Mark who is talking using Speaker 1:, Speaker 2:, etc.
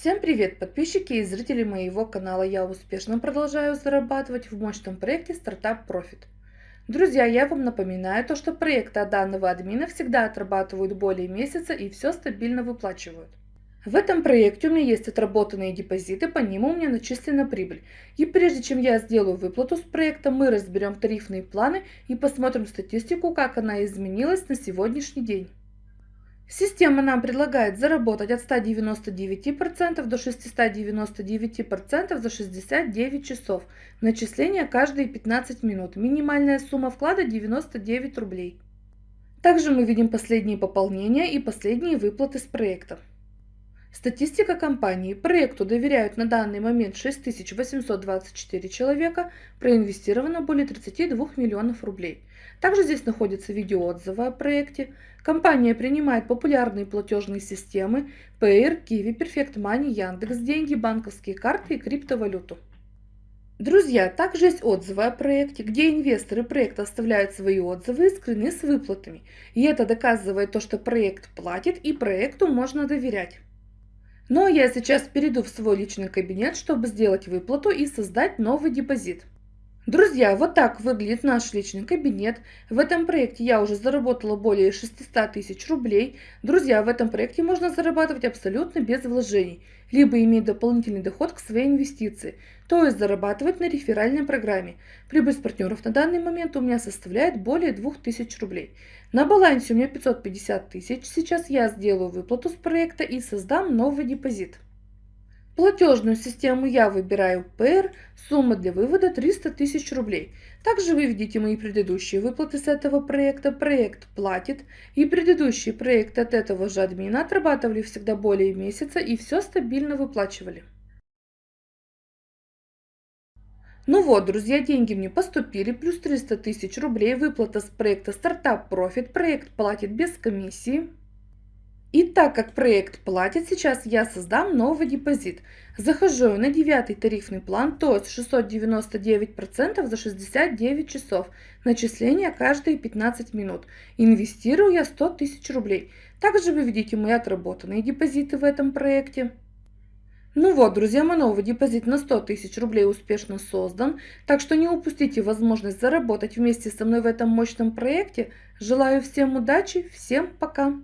Speaker 1: Всем привет, подписчики и зрители моего канала. Я успешно продолжаю зарабатывать в мощном проекте Startup Profit. Друзья, я вам напоминаю то, что проекты данного админа всегда отрабатывают более месяца и все стабильно выплачивают. В этом проекте у меня есть отработанные депозиты, по ним у меня начислена прибыль. И прежде чем я сделаю выплату с проекта, мы разберем тарифные планы и посмотрим статистику, как она изменилась на сегодняшний день. Система нам предлагает заработать от 199% до 699% за 69 часов. Начисление каждые 15 минут. Минимальная сумма вклада 99 рублей. Также мы видим последние пополнения и последние выплаты с проекта. Статистика компании. Проекту доверяют на данный момент 6824 человека, проинвестировано более 32 миллионов рублей. Также здесь находятся видеоотзывы о проекте. Компания принимает популярные платежные системы Payer, Kiwi, Perfect Money, Яндекс, деньги, банковские карты и криптовалюту. Друзья, также есть отзывы о проекте, где инвесторы проекта оставляют свои отзывы и скрины с выплатами. И это доказывает то, что проект платит и проекту можно доверять. Но я сейчас перейду в свой личный кабинет, чтобы сделать выплату и создать новый депозит. Друзья, вот так выглядит наш личный кабинет. В этом проекте я уже заработала более 600 тысяч рублей. Друзья, в этом проекте можно зарабатывать абсолютно без вложений, либо иметь дополнительный доход к своей инвестиции, то есть зарабатывать на реферальной программе. Прибыль с партнеров на данный момент у меня составляет более 2000 рублей. На балансе у меня 550 тысяч. Сейчас я сделаю выплату с проекта и создам новый депозит. Платежную систему я выбираю PR, сумма для вывода 300 тысяч рублей. Также вы видите мои предыдущие выплаты с этого проекта. Проект платит и предыдущие проекты от этого же админа отрабатывали всегда более месяца и все стабильно выплачивали. Ну вот, друзья, деньги мне поступили, плюс 300 тысяч рублей, выплата с проекта Startup Profit, проект платит без комиссии. Так как проект платит, сейчас я создам новый депозит. Захожу на девятый тарифный план, то есть 699% за 69 часов. Начисление каждые 15 минут. Инвестирую я 100 тысяч рублей. Также вы видите мои отработанные депозиты в этом проекте. Ну вот, друзья, мой новый депозит на 100 тысяч рублей успешно создан, так что не упустите возможность заработать вместе со мной в этом мощном проекте. Желаю всем удачи, всем пока!